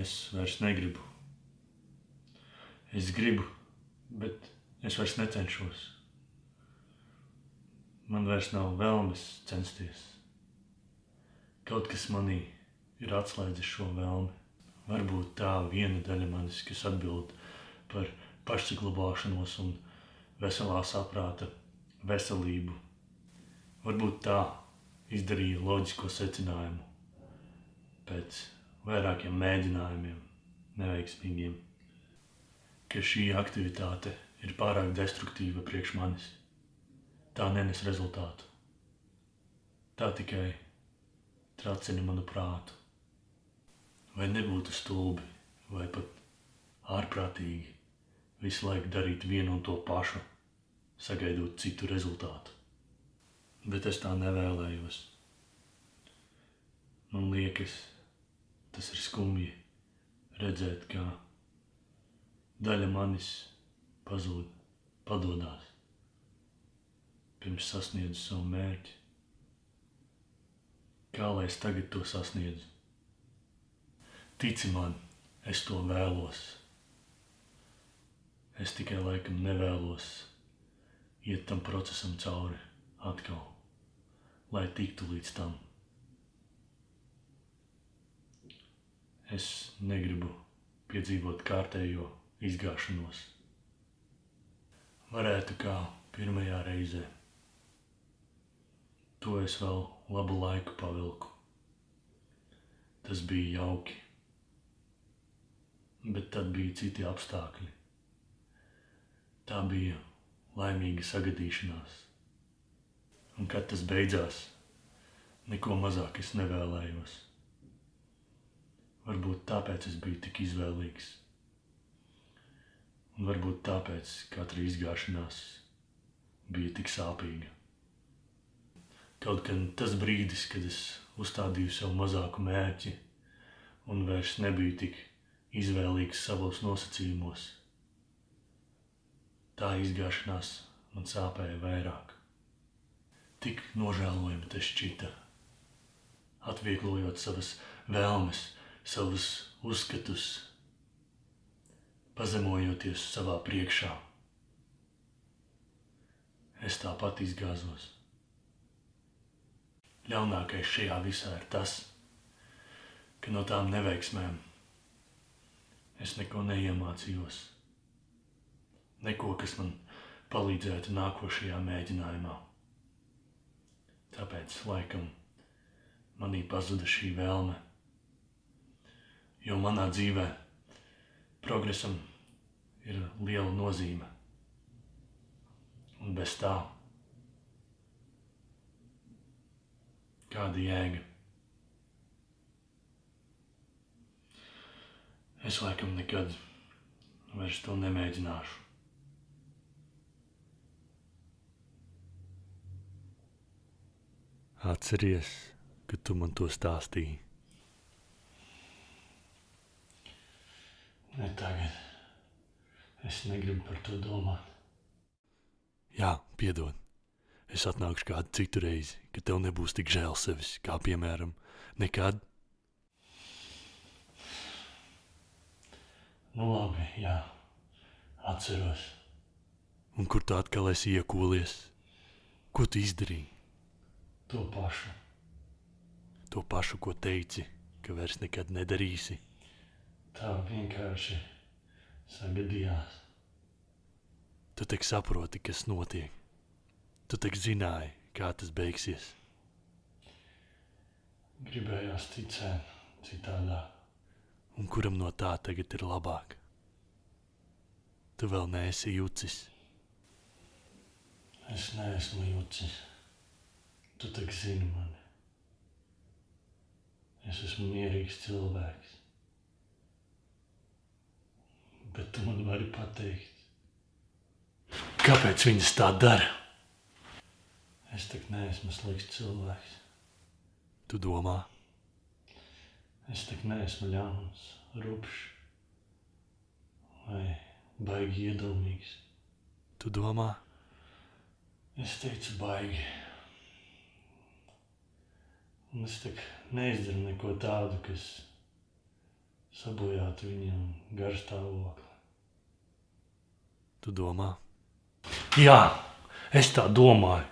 Es vairs negribu. Es gribu, bet es vairs necenšos. Man vairs nav vēlmes censties. Kaut kas manī ir atslēdzis šo vēlmi. Varbūt tā viena daļa manis, kas atbild par pašsaglabāšanos un veselā saprāta veselību. Varbūt tā izdarīja loģisko secinājumu pēc vairākiem mēģinājumiem, neveiksmīgiem, ka šī aktivitāte ir pārāk destruktīva priekš manis. Tā nenes rezultātu. Tā tikai tracina manu prātu. Vai nebūtu stulbi vai pat ārprātīgi visu laiku darīt vienu un to pašu, sagaidot citu rezultātu? Bet es tā nevēlējos. Man liekas, tas ir skumji redzēt, kā daļa manis pazūd, padodās pirms sasniedzu savu mērķi. Kā lai es tagad to sasniedzu? Tici man, es to vēlos. Es tikai laikam nevēlos iet tam procesam cauri atkal, lai tiktu līdz tam. Es negribu piedzīvot kārtējo izgāšanos. Varētu kā pirmajā reizē. To es vēl labu laiku pavilku. Tas bija jauki. Bet tad bija citi apstākļi. Tā bija laimīga sagadīšanās. Un kad tas beidzās, neko mazāk es nevēlējos. Varbūt tāpēc es biju tik izvēlīgs. Un varbūt tāpēc katra izgāšanās bija tik sāpīga. Kaut gan tas brīdis, kad es uzstādīju sev mazāku mērķi un vairs nebiju tik izvēlīgs savos nosacījumos, tā izgāšanās man sāpēja vairāk. Tik nožēlojami tas šķita, atvieglojot savas vēlmes, savus uzskatus, pazemojoties savā priekšā. Es tāpat izgāzos. Ļaunākais šajā visā ir tas, ka no tām neveiksmēm es neko neiemācījos. Neko, kas man palīdzētu nākošajā mēģinājumā. Tāpēc, laikam, manī pazuda šī vēlme. Jo manā dzīvē progresam ir liela nozīme. Un bez tā kāda jēga? Es laikam nekad vairs to nemēģināšu. Atceries, ka tu man to stāstīji. Ne tagad. Es negribu par to domāt. Jā, piedod. Es atnākšu kādu citu reizi, kad tev nebūs tik žēl sevis, kā piemēram, nekad. Nu labi, jā. Atceros. Un kur tu atkal esi iekūlies? Ko tu izdarīji? To pašu. To pašu, ko teici, ka vairs nekad nedarīsi. Tā vienkārši sagadījās. Tu tik saproti, kas notiek. Tu tik zināji, kā tas beigsies. Gribējās ticēt citādāk. Un kuram no tā tagad ir labāk? Tu vēl neesi jucis. Es neesmu jucis. Tu tak zini mani. Es esmu mierīgs cilvēks. Bet tu man vari pateikt, Kāpēc viņas tā dara? es tak neesmu slikts cilvēks. Tu domā, Es tak neesmu ļauns, rupšs vai baigi iedomīgs. tu domā, Es teicu baigi. Un es tak neizdaru neko tādu, kas sabojāt viņam garstāvokli. Tu domā, Jā, es tā domāju.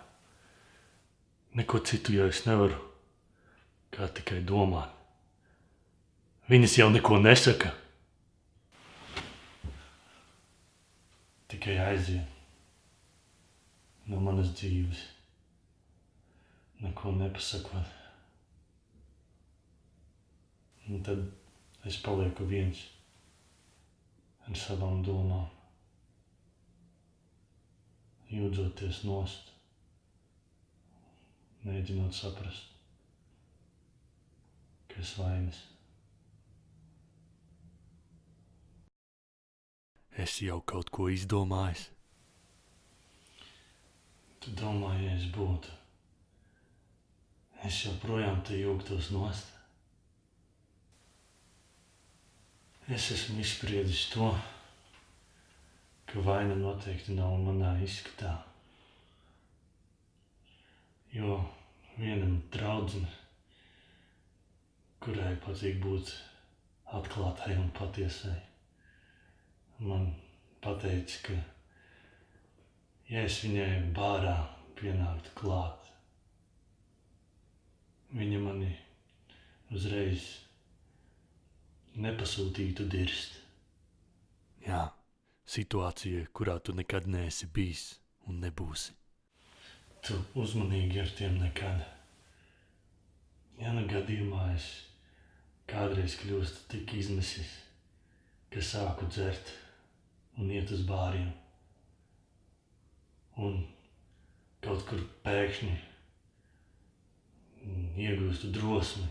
Neko citu jau es nevaru, kā tikai domāt. Viņas jau neko nesaka. Tikai aiziet no manas dzīves. Neko nepasakot. Un tad es palieku viens ar savām domām jūdzoties nost, mēģinot saprast, kas vainas. es jau kaut ko izdomājis. Tu domā, ja es būtu, es joprojām te jūgtos nost. Es esmu izspriedis to, ka vaina noteikti nav manā izskatā. Jo vienam draudzene, kurai patīk būt atklātai un patiesai, man pateica, ka ja es viņai bārā pienāktu klāt, viņa mani uzreiz nepasūtītu dirst. Jā, situācija, kurā tu nekad neesi bijis un nebūsi. Tu uzmanīgi ar tiem nekad. Ja nu gadījumā es kādreiz kļūstu tik izmisis, ka sāku dzert un iet uz bāriem. Un kaut kur pēkšņi iegūstu drosmi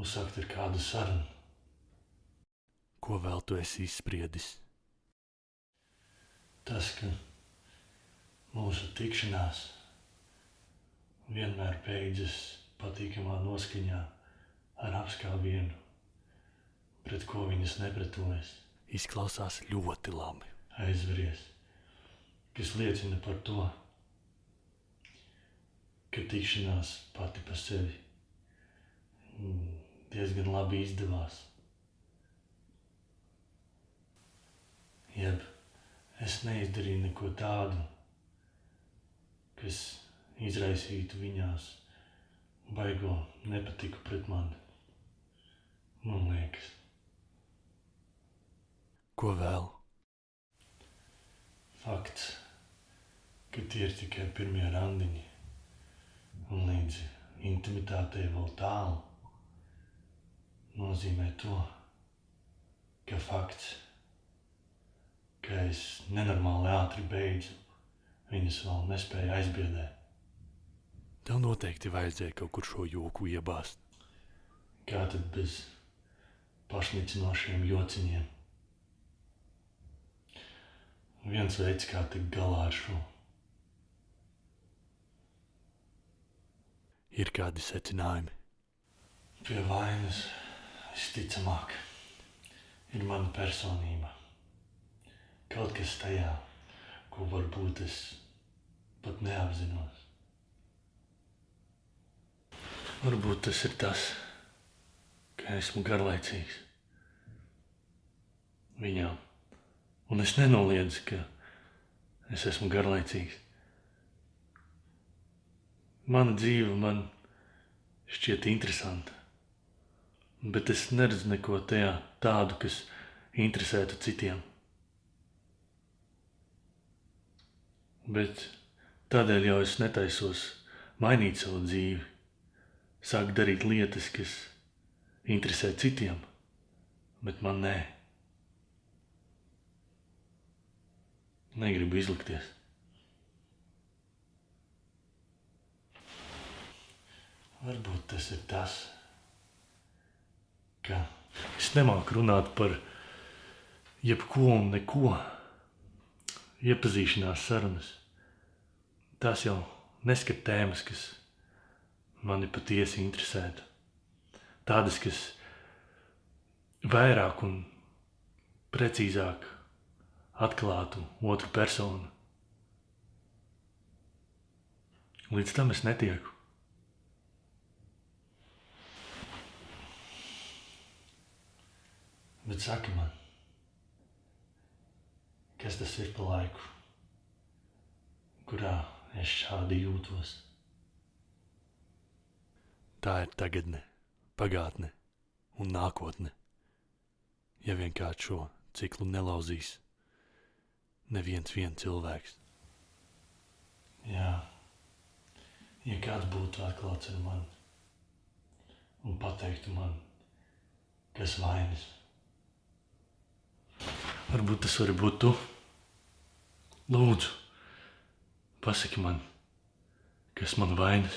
uzsākt ar kādu sarunu. Ko vēl tu esi izspriedis? Tas, ka mūsu tikšanās vienmēr beidzas patīkamā noskaņā ar apskāvienu, pret ko viņas nepretojas, Izklausās ļoti labi. aizveries, kas liecina par to, ka tikšanās pati par sevi diezgan labi izdevās. Jeb es neizdarīju neko tādu, kas izraisītu viņās baigo nepatiku pret mani. Man liekas, Ko vēl? fakts, ka tie ir tikai pirmie randiņi un līdz intimitātei vēl tālu, nozīmē to, ka fakts, ka es nenormāli ātri beidzu, viņas vēl nespēja aizbiedēt. Tev noteikti vajadzēja kaut kur šo joku iebāzt. Kā tad bez pašnicinošiem jociņiem? Viens veids, kā tikt galā ar šo, Ir kādi secinājumi. pie vainas visticamāk ir mana personība. Kaut kas tajā, ko varbūt es pat neapzinos. Varbūt tas ir tas, ka esmu garlaicīgs viņām. Un es nenoliedzu, ka es esmu garlaicīgs. Mana dzīve man šķiet interesanta, bet es neredzu neko tajā tādu, kas interesētu citiem. Bet tādēļ jau es netaisos mainīt savu dzīvi, sākt darīt lietas, kas interesē citiem, bet man nē. Negribu izlikties. Varbūt tas ir tas, ka es nemāku runāt par jebko un neko. Iepazīšanās sarunas. Tās jau neskat tēmas, kas mani patiesi interesētu. Tādas, kas vairāk un precīzāk atklātu otru personu. Līdz tam es netieku. Bet saki man, kas tas ir pa laiku, kurā es šādi jūtos? Tā ir tagadne, pagātne un nākotne. Ja vienkārši šo ciklu nelauzīs neviens vien cilvēks. Jā, ja kāds būtu atklāts ar mani un pateiktu man, kas vainas. Varbūt tas var būt tu. Lūdzu, Pasaki man, kas man vainas.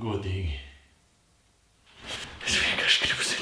Godīgi. Es vienkārši gribu zināt.